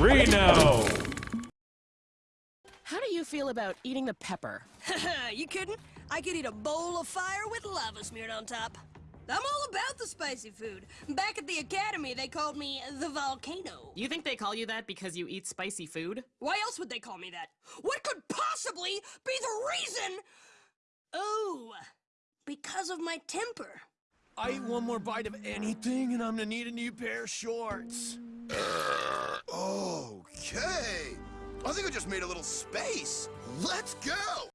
Reno! How do you feel about eating the pepper? you kidding? I could eat a bowl of fire with lava smeared on top. I'm all about the spicy food. Back at the academy, they called me the volcano. You think they call you that because you eat spicy food? Why else would they call me that? What could possibly be the reason? Oh, because of my temper. I eat one more bite of anything and I'm gonna need a new pair of shorts. I think I just made a little space. Let's go!